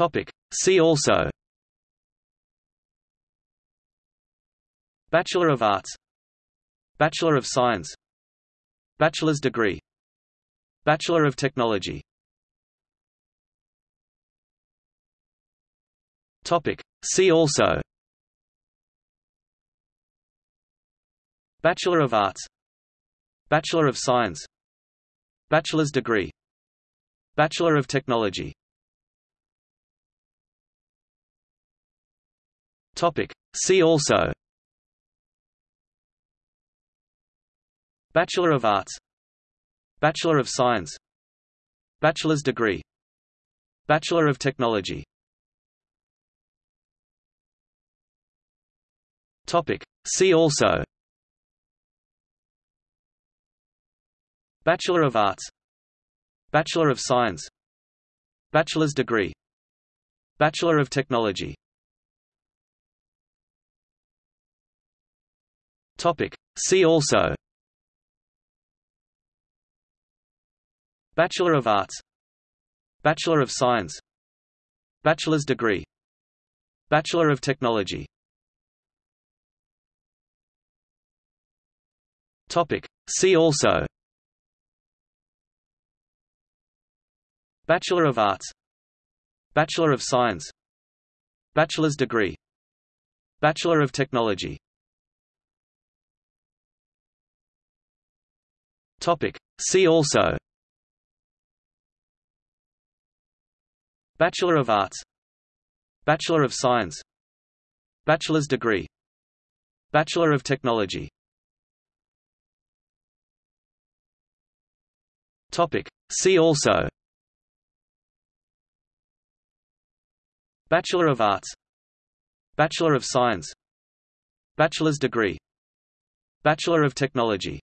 Topic. See also. Bachelor of Arts. Bachelor of Science. Bachelor's degree. Bachelor of Technology. Topic. See also. Bachelor of Arts. Bachelor of Science. Bachelor's degree. Bachelor of Technology Topic. See also. Bachelor of Arts. Bachelor of Science. Bachelor's degree. Bachelor of Technology. Topic. See also. Bachelor of Arts. Bachelor of Science. Bachelor's degree. Bachelor of Technology Topic. See also. Bachelor of Arts. Bachelor of Science. Bachelor's degree. Bachelor of Technology. Topic. See also. Bachelor of Arts. Bachelor of Science. Bachelor's degree. Bachelor of Technology Topic. See also. Bachelor of Arts. Bachelor of Science. Bachelor's degree. Bachelor of Technology. Topic. See also. Bachelor of Arts. Bachelor of Science. Bachelor's degree. Bachelor of Technology